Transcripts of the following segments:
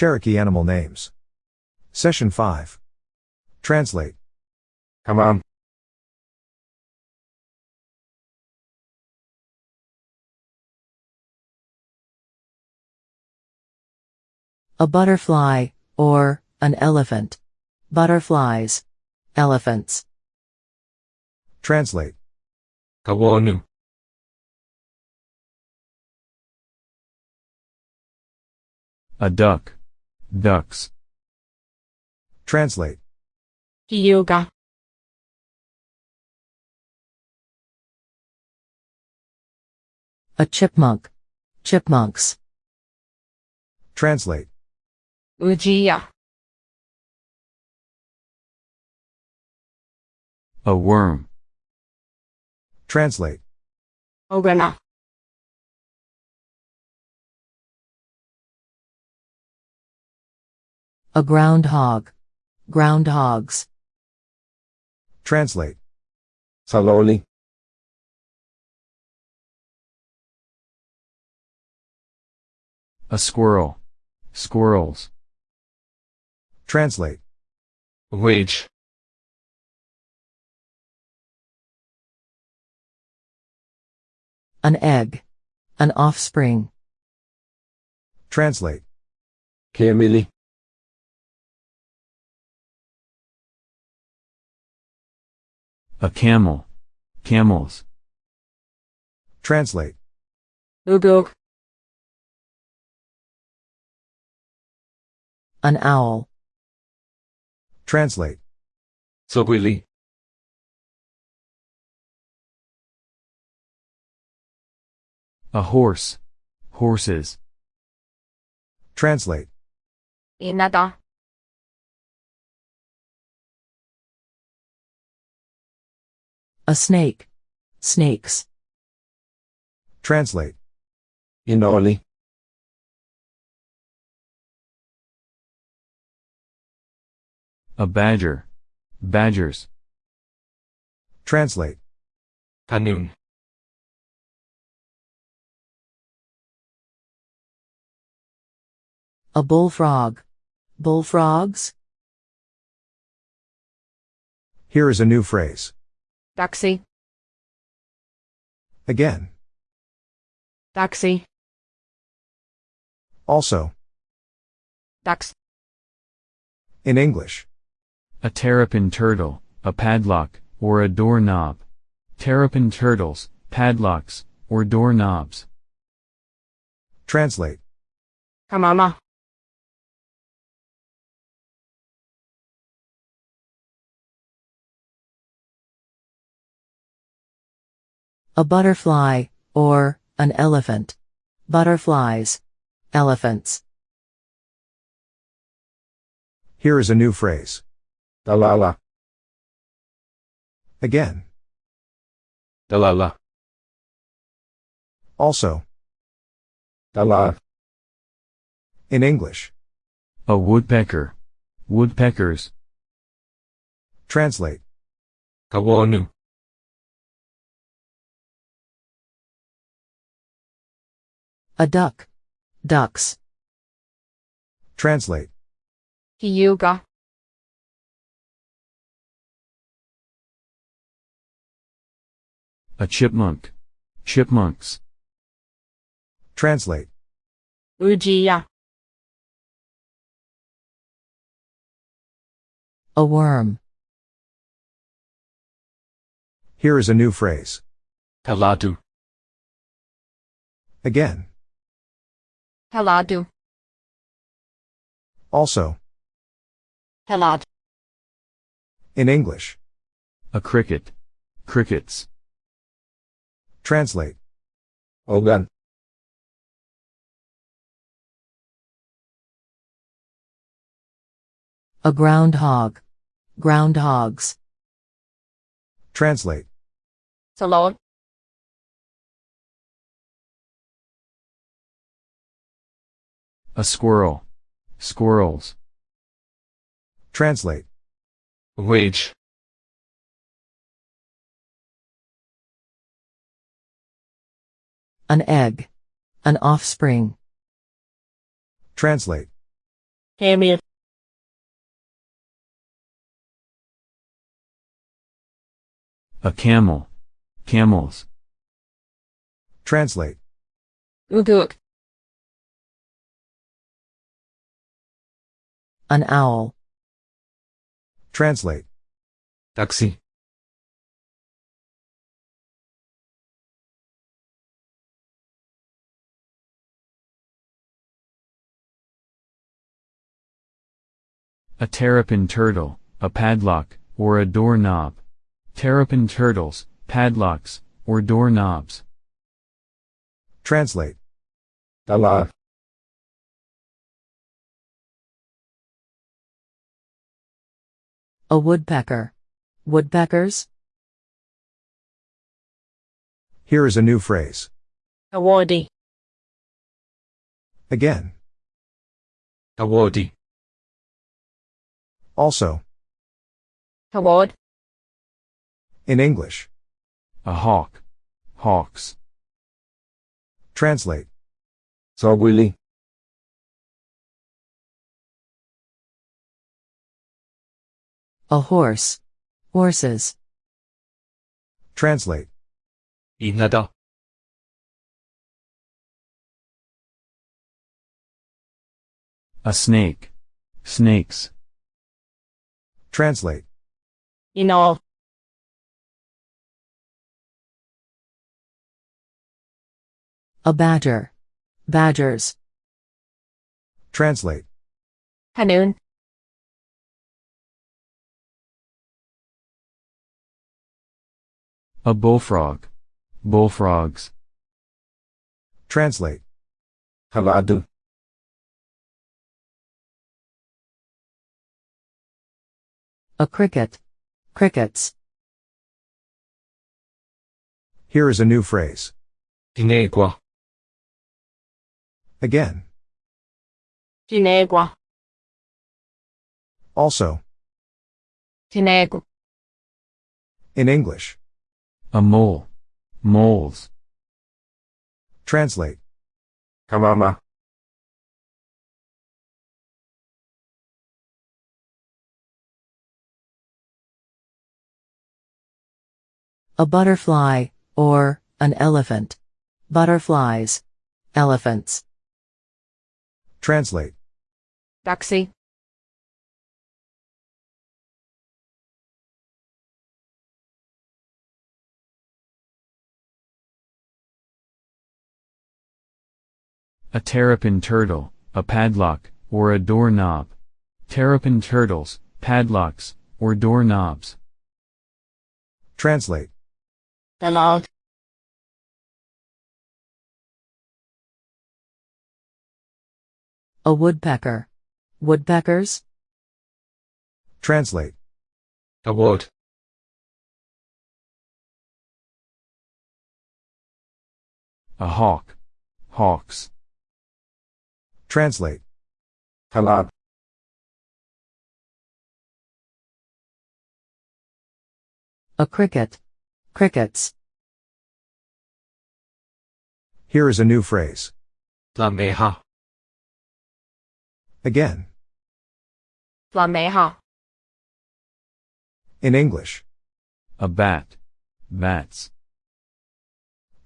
Cherokee animal names. Session 5. Translate. Come on. A butterfly, or, an elephant. Butterflies. Elephants. Translate. Kawonu. A duck. Ducks. Translate. Yoga. A chipmunk. Chipmunks. Translate. Ujia. A worm. Translate. Ogana. A groundhog. Groundhogs. Translate. Saloli. A squirrel. Squirrels. Translate. Wage. An egg. An offspring. Translate. Kemili. A camel. Camels. Translate. Uguk. An owl. Translate. Sogwili. A horse. Horses. Translate. Inada. A snake. Snakes. Translate. Inoli. A badger. Badgers. Translate. Kanun. A bullfrog. Bullfrogs. Here is a new phrase. Taxi. Again. Taxi. Also. Tax. In English. A terrapin turtle. A padlock, or a doorknob. Terrapin turtles, padlocks, or doorknobs. Translate. Kamama. A butterfly, or, an elephant. Butterflies. Elephants. Here is a new phrase. Dalala. Again. Dalala. Also. Dala. In English. A woodpecker. Woodpeckers. Translate. Kawonu. A duck. Ducks. Translate. Hyuga. A chipmunk. Chipmunks. Translate. Ujia. A worm. Here is a new phrase. Talatu. Again. Heladu. Also. Helad. In English. A cricket. Crickets. Translate. Ogan. A groundhog. Groundhogs. Translate. Salon. A squirrel. Squirrels. Translate. Wage. An egg. An offspring. Translate. Hamid. A camel. Camels. Translate. Uduk. An owl. Translate. taxi, A terrapin turtle, a padlock, or a doorknob. Terrapin turtles, padlocks, or doorknobs. Translate. tala, A woodpecker. Woodpeckers? Here is a new phrase. Awadi. Again. awadi, Also. Award. In English. A hawk. Hawks. Translate. sawili, A horse. Horses. Translate. inada, A snake. Snakes. Translate. In all. A badger. Badgers. Translate. Hanun. A bullfrog. Bullfrogs. Translate. haladu, A cricket. Crickets. Here is a new phrase. tinegua, Again. Ginegua. Also. Tinegu. In English. A mole. Moles. Translate. kamama, A butterfly, or, an elephant. Butterflies. Elephants. Translate. Taxi. A terrapin turtle, a padlock, or a doorknob. Terrapin turtles, padlocks, or doorknobs. Translate. Dalal. A woodpecker. Woodpeckers? Translate. award, A hawk. Hawks. Translate. Halab. A cricket. Crickets. Here is a new phrase. lameha, Again. Tlameha. In English. A bat. Bats.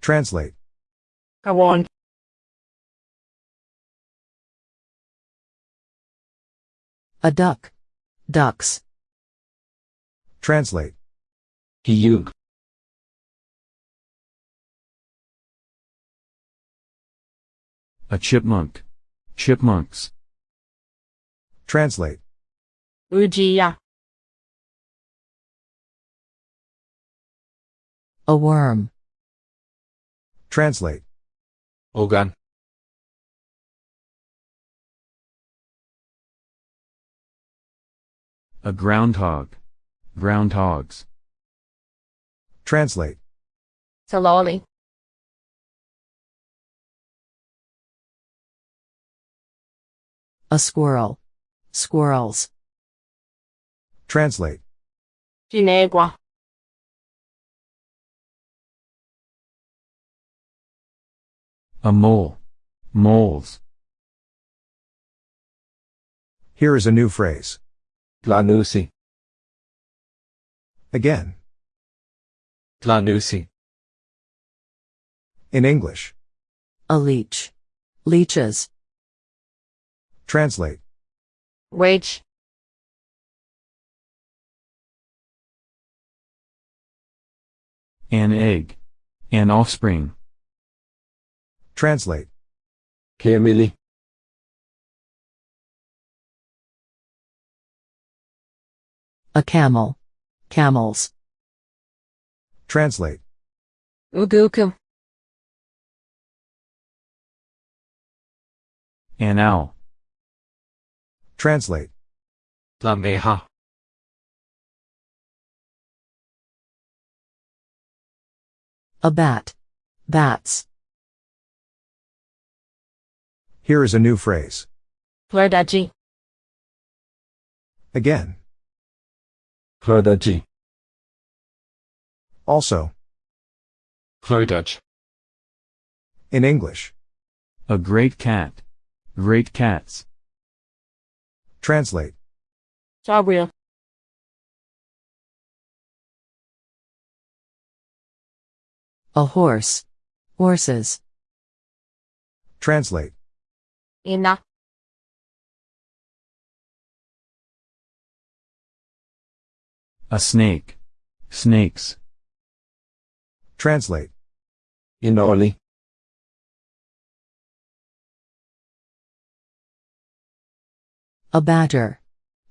Translate. Kawan. A duck. Ducks. Translate. hiyug, A chipmunk. Chipmunks. Translate. Ujiya. A worm. Translate. ogan, A groundhog. Groundhogs. Translate. Saloli. A squirrel. Squirrels. Translate. Ginegua. A mole. Moles. Here is a new phrase. Tlanusi. Again. Tlanusi. In English. A leech. Leeches. Translate. Wage. An egg. An offspring. Translate. Kemili. A camel. Camels. Translate. Ugukum. An owl. Translate. Tlameha. A bat. Bats. Here is a new phrase. Flirdaji. Again. Flirdaji. Also. Flirtdutch. In English. A great cat. Great cats. Translate. Gabriel. A horse. Horses. Translate. Ina. A snake. Snakes. Translate. Inoli. A badger.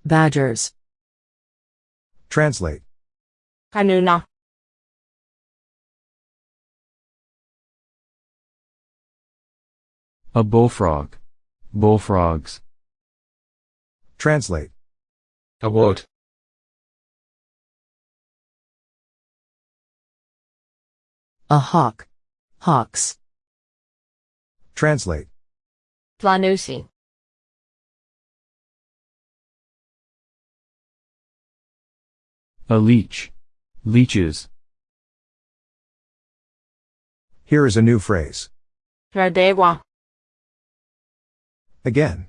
Badgers. Translate. Kanuna. A bullfrog. Bullfrogs. Translate. Award. A hawk. Hawks. Translate. Tlanusi. A leech. Leeches. Here is a new phrase. Flirdewa. Again.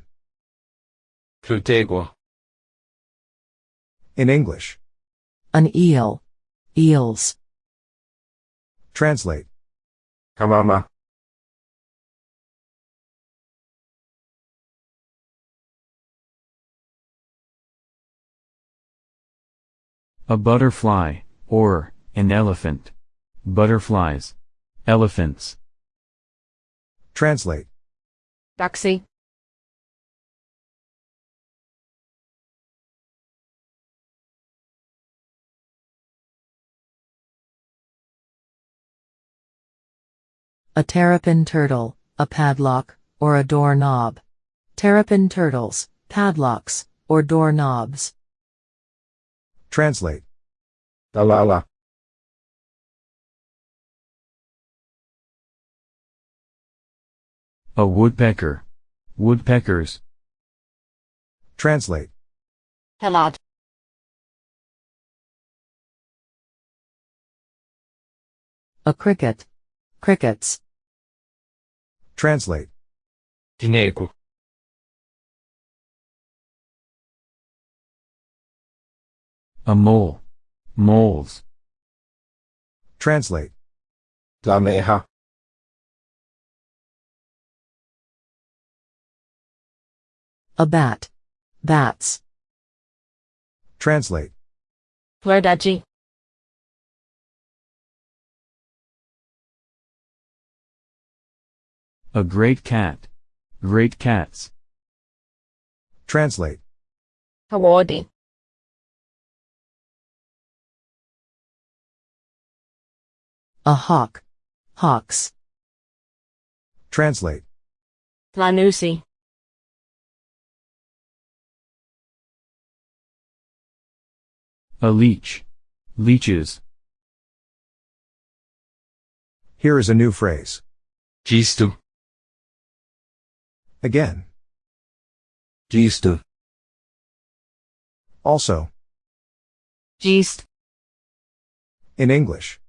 Plutegua. In English. An eel. Eels. Translate. Kamama. A butterfly, or, an elephant. Butterflies. Elephants. Translate. Duxie. A terrapin turtle. A padlock, or a doorknob. Terrapin turtles. Padlocks, or doorknobs. Translate. Dalala. A woodpecker. Woodpeckers. Translate. Helad. A cricket. Crickets. Translate. Tinegu. A mole. Moles. Translate. Tlameha. A bat. Bats. Translate. Flirdaji. A great cat. Great cats. Translate. Hawardi. A hawk. Hawks. Translate. Tlanusi. A leech. Leeches. Here is a new phrase. Gistu. Again. Gistu. Also. Geest. In English.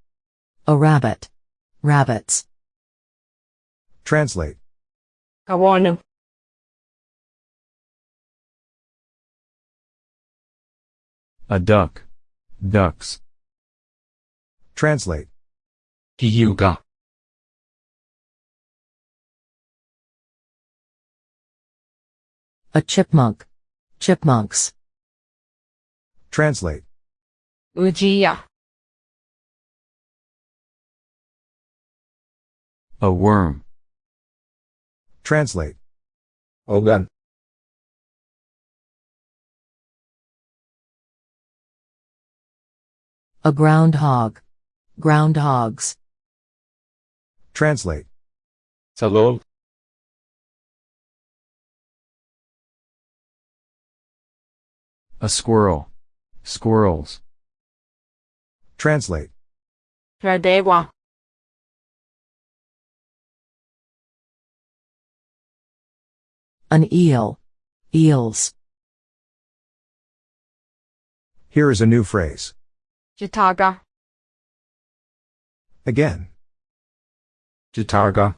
A rabbit. Rabbits. Translate. Kawanu. A duck. Ducks. Translate. ที่ A chipmunk. Chipmunks. Translate. Ujiya. A worm. Translate. Ogun. A groundhog. Groundhogs. Translate. Salol. A squirrel. Squirrels. Translate. Radewa. An eel. Eels. Here is a new phrase. Jitaga. Again. Jitaga.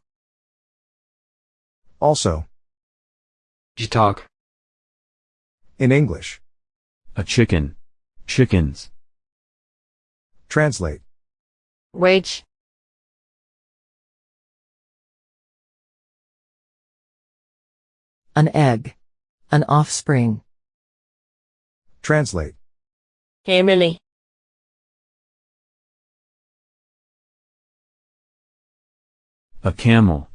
Also. Jitag. In English. A chicken. Chickens. Translate. Wage. An egg. An offspring. Translate. Emily. A camel.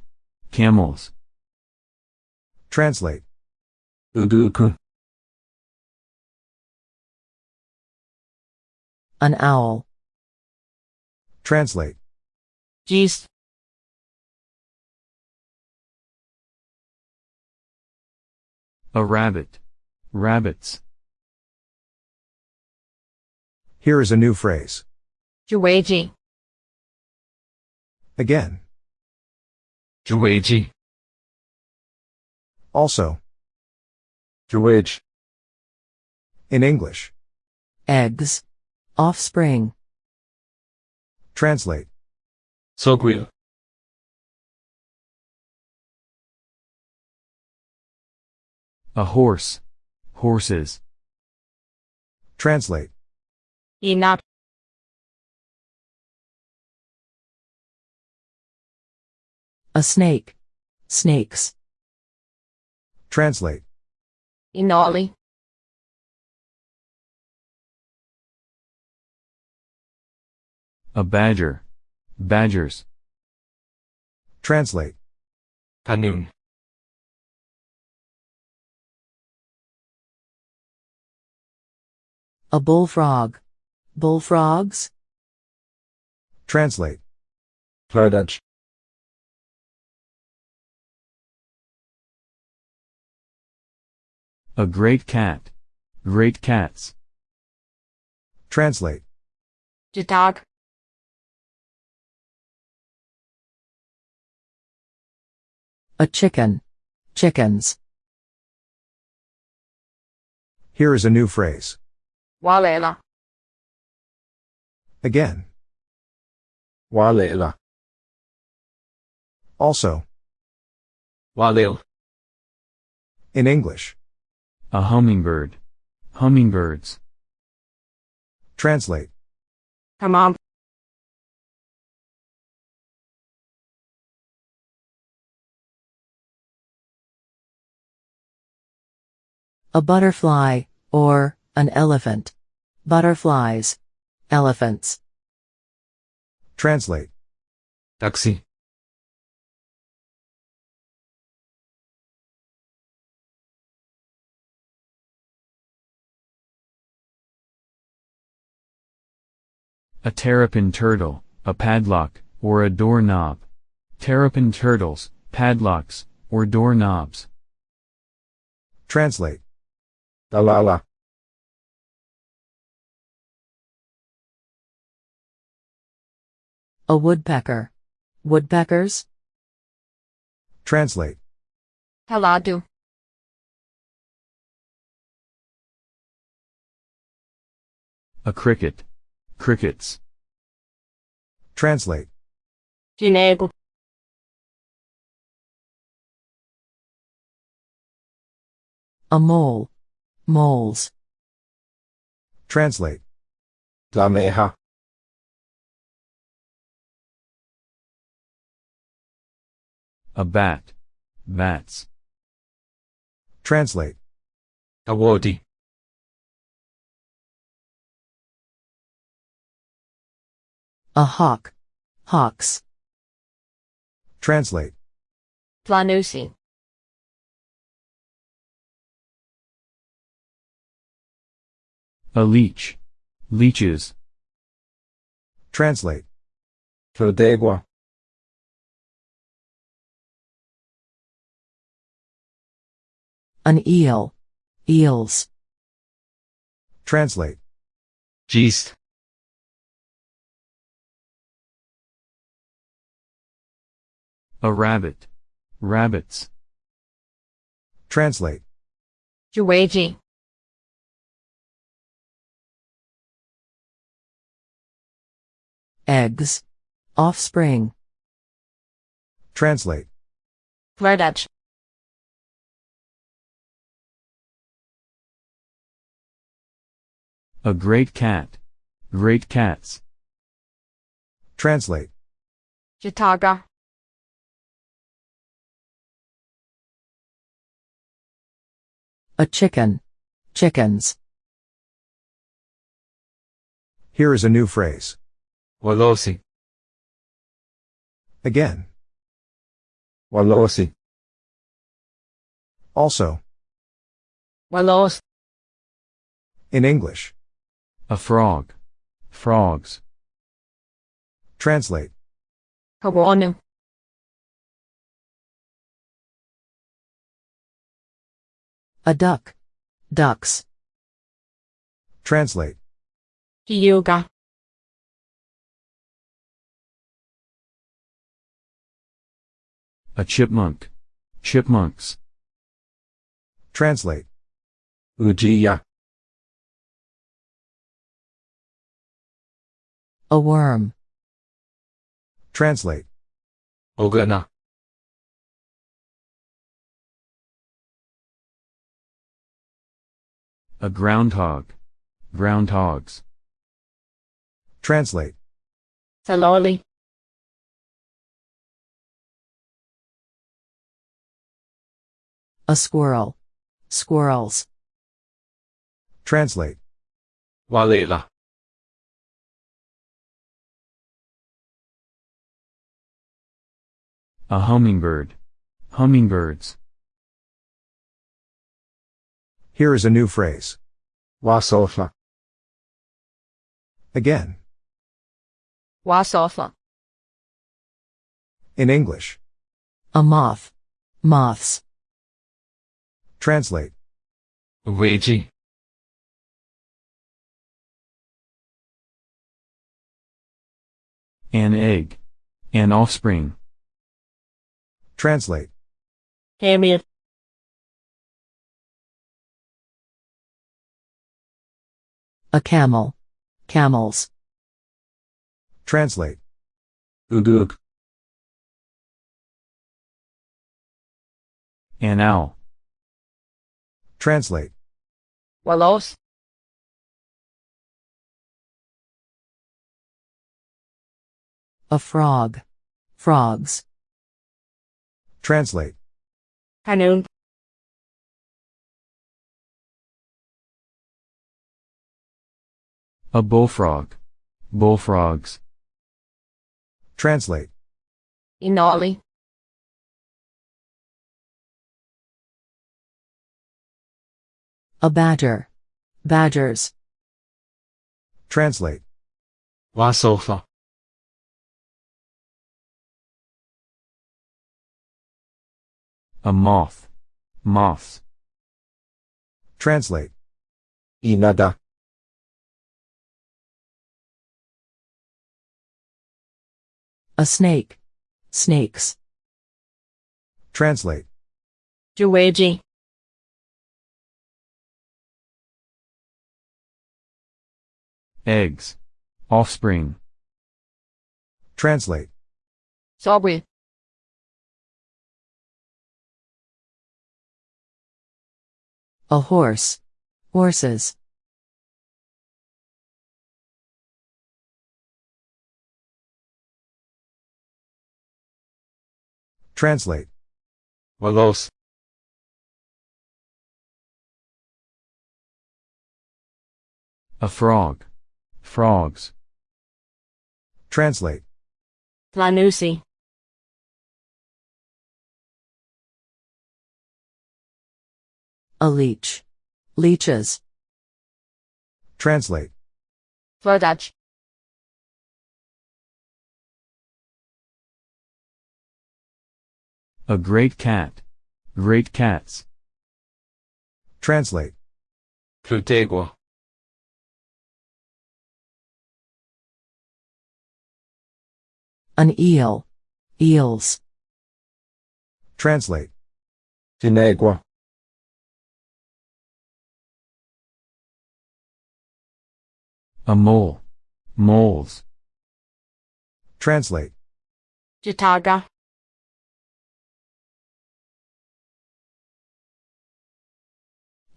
Camels. Translate. อื An owl. Translate. Geese. A rabbit. Rabbits. Here is a new phrase. Juweji. Again. Juweji. Also. Juwej. In English. Eggs. Offspring. Translate. Soguya. A horse. Horses. Translate. Enough. A snake. Snakes. Translate. Inoli. A badger. Badgers. Translate. Kanun. A bullfrog. Bullfrogs? Translate. Plerdage. A great cat. Great cats. Translate. Jitag. A chicken. Chickens. Here is a new phrase. 挖来了。Again. 挖来了。Also. In English. A hummingbird. Hummingbirds. Translate. a butterfly, or an elephant. Butterflies, elephants. Translate. Taxi. A terrapin turtle, a padlock, or a doorknob. Terrapin turtles, padlocks, or doorknobs. Translate. Talala A woodpecker. Woodpeckers? Translate. Haladu. A cricket. Crickets. Translate. Dinego. A mole. Moles. Translate. Lameha. A bat. Bats. Translate. Awardee. A hawk. Hawks. Translate. Tlanusi. A leech. Leeches. Translate. Fodegua. An eel. Eels. Translate. Gist. A rabbit. Rabbits. Translate. Juwaji. Eggs. Offspring. Translate. Verdaj. A great cat. Great cats. Translate. Jataga. A chicken. Chickens. Here is a new phrase. Walosi. Again. Walosi. Also. Walos. In English. A frog. Frogs. Translate. Kawanu. A duck. Ducks. Translate. Hyuga. A chipmunk. Chipmunks. Translate. Ujiya. A worm. Translate. Ogana. A groundhog. Groundhogs. Translate. Saloli. A squirrel. Squirrels. Translate. Walela. A hummingbird. Hummingbirds. Here is a new phrase. Wasofa. Again. Wasofa. In English. A moth. Moths. Translate. Uweji. An egg. An offspring. Translate. Hamid. A camel. Camels. Translate. Udug. An owl. Translate. Walos. A frog. Frogs. Translate. Hanun. A bullfrog. Bullfrogs. Translate. Inoli. A badger. Badgers. Translate. Wasofa. A moth. Moths. Translate. Inada. A snake. Snakes. Translate. Juwaji. eggs, offspring. Translate. Sobre. A horse. Horses. Translate. Walos. A frog. Frogs. Translate. Lanusi. A leech. Leeches. Translate. Vladaj. A great cat. Great cats. Translate. Plutegua. An eel. Eels. Translate. Tinegua. A mole. Moles. Translate. Jataga.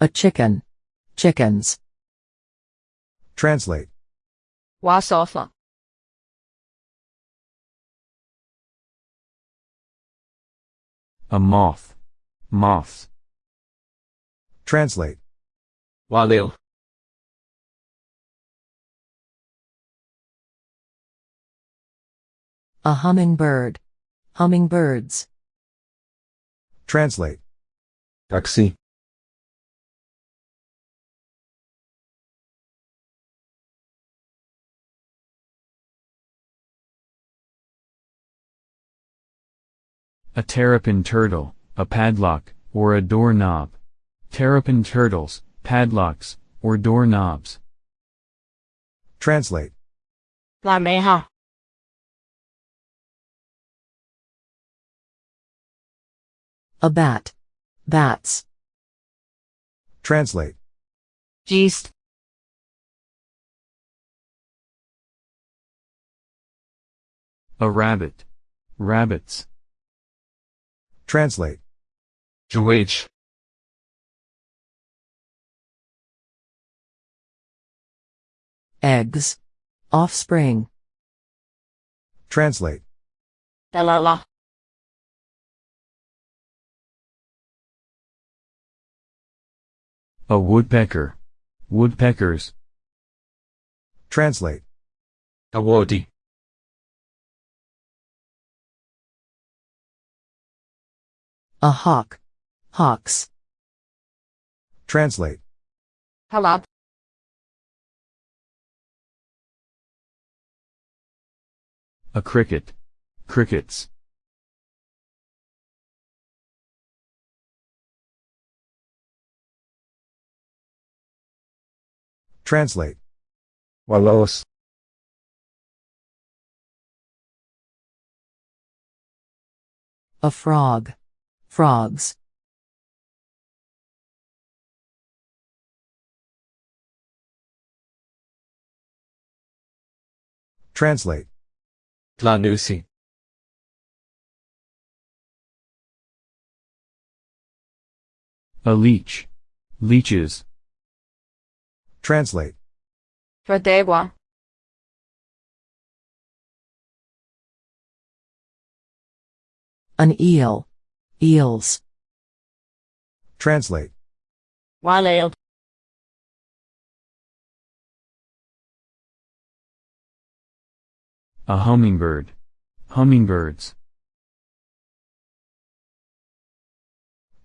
A chicken. Chickens. Translate. Wasofa. A moth. Moths. Translate. Walil. A hummingbird. Hummingbirds. Translate. Taxi. A terrapin turtle, a padlock, or a doorknob. Terrapin turtles, padlocks, or doorknobs. Translate. Lameha. A bat. Bats. Translate. Geest. A rabbit. Rabbits. Translate. Juwage. Eggs. Offspring. Translate. Dalala. A woodpecker. Woodpeckers. Translate. Awadi. A hawk. Hawks. Translate. Halab. A cricket. Crickets. Translate. Walos. A frog. Frogs. Translate. Tlanusi. A leech. Leeches. Translate. Verdegua. An eel. Eels. Translate. Wild. A hummingbird. Hummingbirds.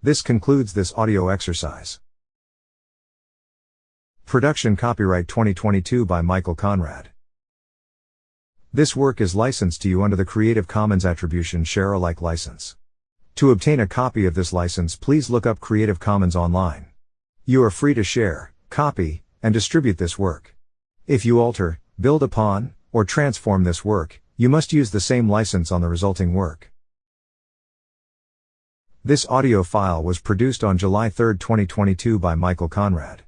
This concludes this audio exercise. Production copyright 2022 by Michael Conrad. This work is licensed to you under the Creative Commons Attribution Share Alike license. To obtain a copy of this license, please look up Creative Commons online. You are free to share, copy, and distribute this work. If you alter, build upon, or transform this work, you must use the same license on the resulting work. This audio file was produced on July 3, 2022 by Michael Conrad.